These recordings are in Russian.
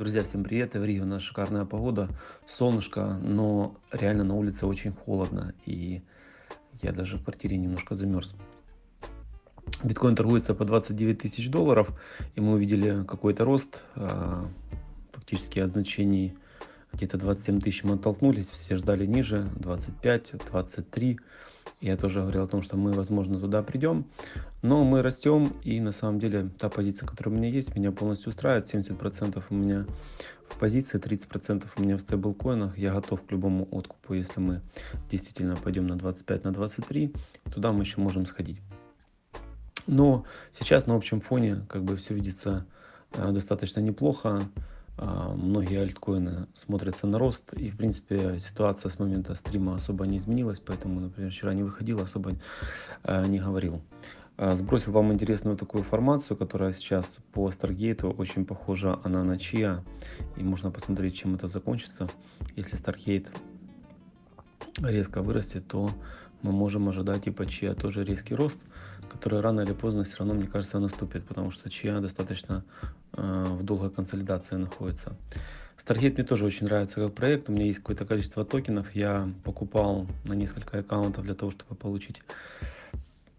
Друзья, всем привет! В Рио у нас шикарная погода, солнышко, но реально на улице очень холодно, и я даже в квартире немножко замерз. Биткоин торгуется по 29 тысяч долларов, и мы увидели какой-то рост, а, фактически от значений где-то 27 тысяч мы оттолкнулись, все ждали ниже, 25, 23. Я тоже говорил о том, что мы, возможно, туда придем. Но мы растем, и на самом деле та позиция, которая у меня есть, меня полностью устраивает. 70% у меня в позиции, 30% у меня в стейблкоинах. Я готов к любому откупу, если мы действительно пойдем на 25, на 23. Туда мы еще можем сходить. Но сейчас на общем фоне как бы все видится э, достаточно неплохо. А, многие альткоины смотрятся на рост. И, в принципе, ситуация с момента стрима особо не изменилась. Поэтому, например, вчера не выходил, особо а, не говорил. А, сбросил вам интересную такую информацию, которая сейчас по Stargate очень похожа она на Chia. И можно посмотреть, чем это закончится. Если Stargate резко вырастет, то мы можем ожидать и по Chia тоже резкий рост, который рано или поздно все равно, мне кажется, наступит, потому что Chia достаточно э, в долгой консолидации находится. Stargate мне тоже очень нравится как проект, у меня есть какое-то количество токенов, я покупал на несколько аккаунтов для того, чтобы получить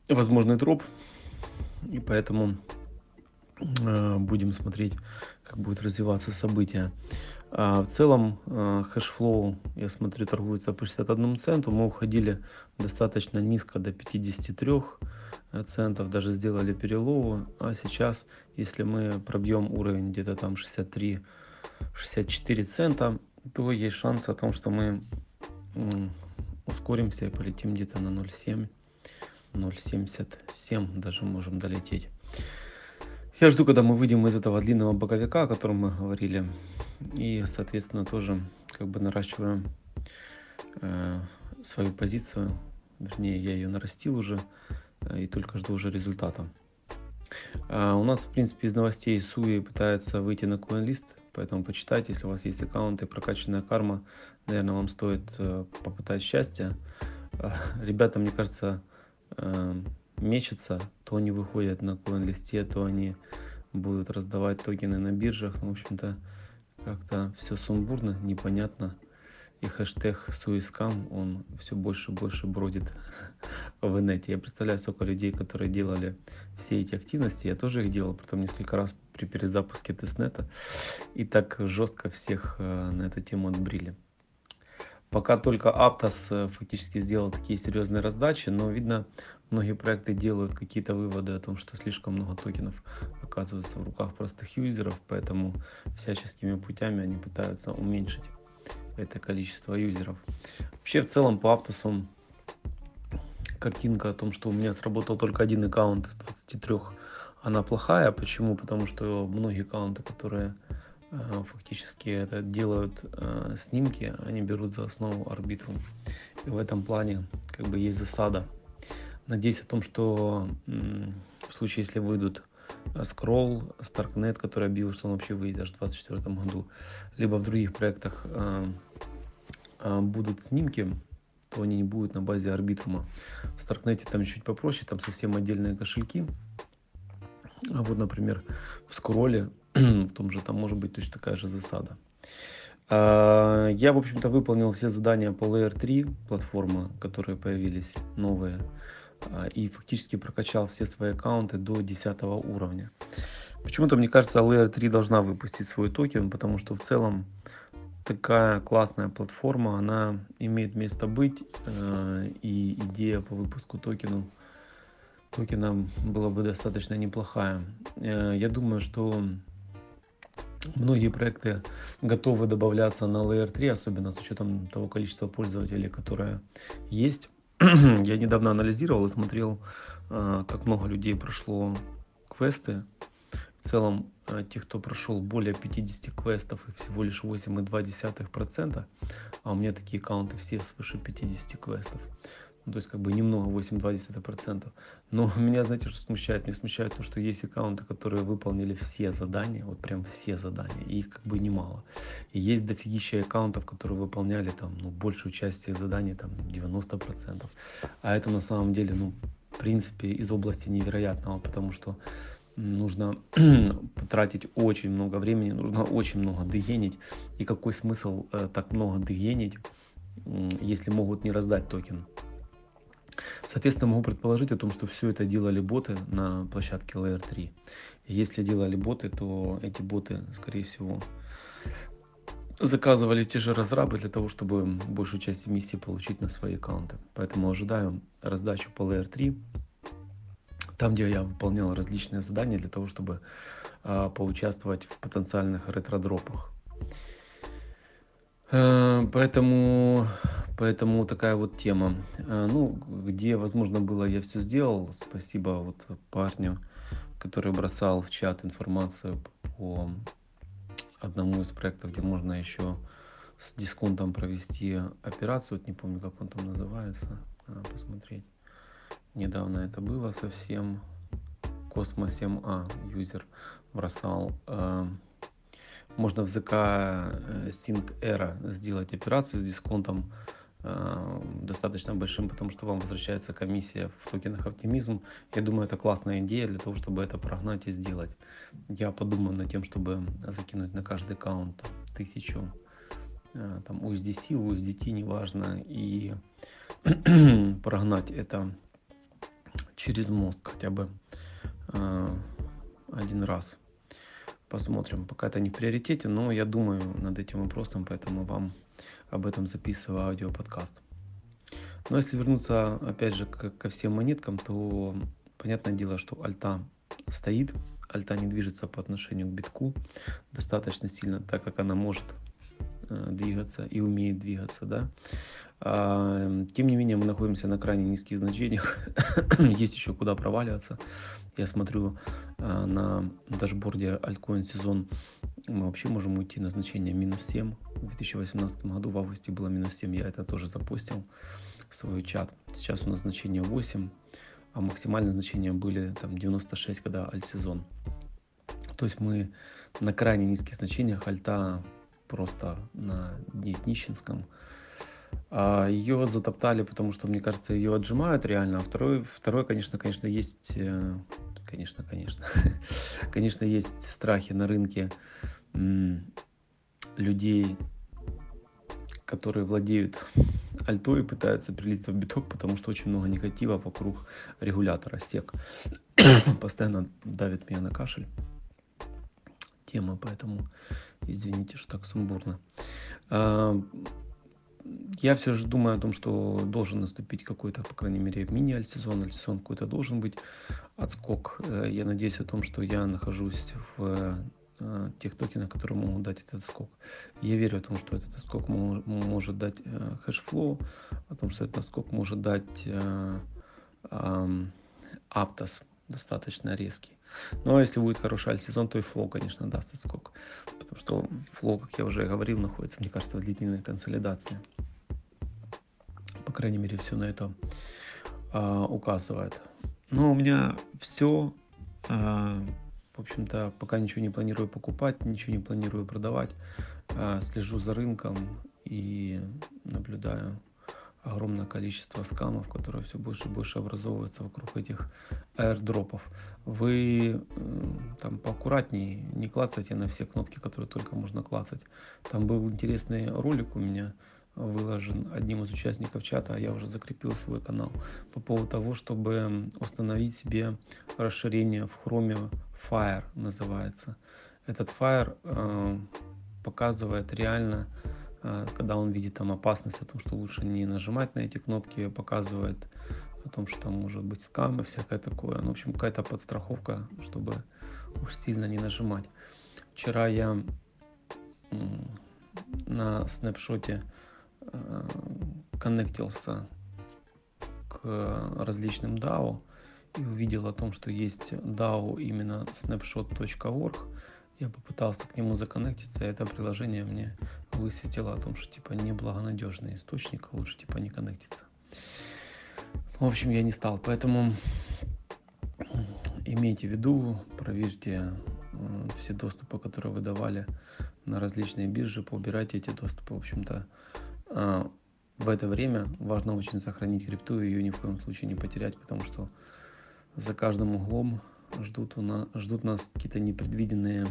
возможный дроп, и поэтому э, будем смотреть, как будет развиваться события. А в целом э, Hashflow, я смотрю, торгуется по 61 центу. Мы уходили достаточно низко до 53 э, центов, даже сделали пере low. А сейчас, если мы пробьем уровень где-то там 63-64 цента, то есть шанс о том, что мы ускоримся и полетим где-то на 0,7, 0,77 даже можем долететь. Я жду, когда мы выйдем из этого длинного боковика, о котором мы говорили. И, соответственно, тоже как бы наращиваем э, свою позицию. Вернее, я ее нарастил уже э, и только жду уже результата. А у нас, в принципе, из новостей Суи пытается выйти на CoinList, поэтому почитайте, если у вас есть аккаунты, прокачанная карма, наверное, вам стоит э, попытать счастье. Э, ребята, мне кажется, э, мечется, то они выходят на коин-листе, то они будут раздавать токены на биржах. Ну, в общем-то, как-то все сумбурно, непонятно. И хэштег Суискам, он все больше и больше бродит в инете. Я представляю, сколько людей, которые делали все эти активности. Я тоже их делал, потом несколько раз при перезапуске тестнета. И так жестко всех э, на эту тему отбрили. Пока только Aptos э, фактически сделал такие серьезные раздачи, но видно, многие проекты делают какие-то выводы о том, что слишком много токенов оказывается в руках простых юзеров, поэтому всяческими путями они пытаются уменьшить это количество юзеров. Вообще в целом по Aptos картинка о том, что у меня сработал только один аккаунт из 23, она плохая. Почему? Потому что многие аккаунты, которые фактически это делают э, снимки, они берут за основу арбитрум. И в этом плане как бы есть засада. Надеюсь о том, что в случае, если выйдут Scroll, э, Starknet, который объявил, что он вообще выйдет аж в 2024 году, либо в других проектах будут снимки, то они не будут на базе арбитрума. В Starknet там чуть попроще, там совсем отдельные кошельки. А вот, например, в скролле в том же там может быть точно такая же засада. А, я, в общем-то, выполнил все задания по Layer 3 платформы, которые появились новые, а, и фактически прокачал все свои аккаунты до 10 уровня. Почему-то, мне кажется, Layer 3 должна выпустить свой токен, потому что в целом такая классная платформа, она имеет место быть, а, и идея по выпуску токену токена была бы достаточно неплохая. Э, я думаю, что Многие проекты готовы добавляться на Layer 3, особенно с учетом того количества пользователей, которое есть. Я недавно анализировал и смотрел, а, как много людей прошло квесты. В целом, а, тех, кто прошел более 50 квестов всего лишь 8,2%, а у меня такие аккаунты все свыше 50 квестов, ну, то есть как бы немного, 8,2%. Но меня, знаете, что смущает? Меня смущает то, что есть аккаунты, которые выполнили все задания, вот прям все задания, и их как бы немало. И есть дофигища аккаунтов, которые выполняли там, ну, большую часть всех заданий, там, 90%. А это на самом деле, ну, в принципе, из области невероятного, потому что нужно потратить очень много времени, нужно очень много дегенить. И какой смысл э, так много дегенить, если могут не раздать токен? Соответственно, могу предположить о том, что все это делали боты на площадке Layer 3. Если делали боты, то эти боты, скорее всего, заказывали те же разрабы для того, чтобы большую часть эмиссии получить на свои аккаунты. Поэтому ожидаю раздачу по Layer 3, там, где я выполнял различные задания для того, чтобы э, поучаствовать в потенциальных ретро-дропах. Э, поэтому, поэтому такая вот тема. Э, ну, где, возможно, было, я все сделал. Спасибо вот парню, который бросал в чат информацию по одному из проектов, где можно еще с дисконтом провести операцию. Вот не помню, как он там называется. Надо посмотреть. Недавно это было совсем. Cosmo 7a юзер бросал. Э, можно в ЗК э, Sync Era сделать операцию с дисконтом достаточно большим, потому что вам возвращается комиссия в токенах оптимизм. Я думаю, это классная идея для того, чтобы это прогнать и сделать. Я подумаю над тем, чтобы закинуть на каждый аккаунт тысячу там USDC, USDT, неважно, и прогнать это через мост хотя бы э, один раз. Посмотрим. Пока это не в приоритете, но я думаю над этим вопросом, поэтому вам об этом записываю аудиоподкаст. Но если вернуться опять же ко, всем монеткам, то понятное дело, что альта стоит, альта не движется по отношению к битку достаточно сильно, так как она может двигаться и умеет двигаться, да. А, тем не менее, мы находимся на крайне низких значениях, есть еще куда проваливаться. Я смотрю а, на дашборде Altcoin сезон, мы вообще можем уйти на значение минус 7. В 2018 году в августе было минус 7, я это тоже запустил в свой чат. Сейчас у нас значение 8, а максимальные значения были там 96, когда альт-сезон. То есть мы на крайне низких значениях альта просто на дне Днищенском. А ее затоптали, потому что, мне кажется, ее отжимают реально. А второй, второй конечно, конечно, есть... Э, конечно, конечно. конечно, есть страхи на рынке людей, которые владеют альтой и пытаются прилиться в биток, потому что очень много негатива вокруг регулятора СЕК. Постоянно давит меня на кашель тема, поэтому извините, что так сумбурно. А, я все же думаю о том, что должен наступить какой-то, по крайней мере, мини-альсезон, альсезон какой-то должен быть отскок. Э, я надеюсь о том, что я нахожусь в э, тех токенах, которые могут дать этот отскок. Я верю о том, что этот отскок может дать э, Hashflow, о том, что этот отскок может дать Aptos достаточно резкий. Но если будет хороший альт-сезон, то и Flow, конечно, даст отскок. Потому что Flow, как я уже говорил, находится, мне кажется, в длительной консолидации. По крайней мере, все на это а, указывает. Но у меня все. А, в общем-то, пока ничего не планирую покупать, ничего не планирую продавать. А, слежу за рынком и наблюдаю огромное количество скамов, которые все больше и больше образовываются вокруг этих аирдропов. Вы э, там поаккуратнее, не клацайте на все кнопки, которые только можно клацать. Там был интересный ролик у меня, выложен одним из участников чата, а я уже закрепил свой канал, по поводу того, чтобы установить себе расширение в Chrome Fire называется. Этот Fire э, показывает реально когда он видит там опасность о том, что лучше не нажимать на эти кнопки, показывает о том, что там может быть скам и всякое такое. Ну, в общем, какая-то подстраховка, чтобы уж сильно не нажимать. Вчера я на снапшоте а, коннектился к различным DAO и увидел о том, что есть DAO именно snapshot.org, я попытался к нему законнектиться, это приложение мне высветило о том, что типа неблагонадежный источник, а лучше типа не коннектиться. В общем, я не стал, поэтому имейте в виду, проверьте э, все доступы, которые вы давали на различные биржи, поубирайте эти доступы. В общем-то, э, в это время важно очень сохранить крипту и ее ни в коем случае не потерять, потому что за каждым углом ждут, у нас, ждут нас какие-то непредвиденные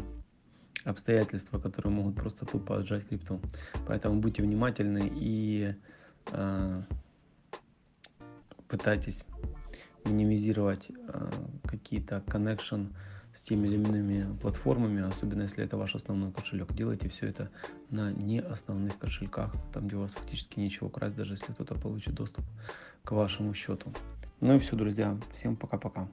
обстоятельства, которые могут просто тупо отжать крипту. Поэтому будьте внимательны и э, пытайтесь минимизировать э, какие-то connection с теми или иными платформами, особенно если это ваш основной кошелек. Делайте все это на не основных кошельках, там, где у вас фактически нечего красть, даже если кто-то получит доступ к вашему счету. Ну и все, друзья. Всем пока-пока.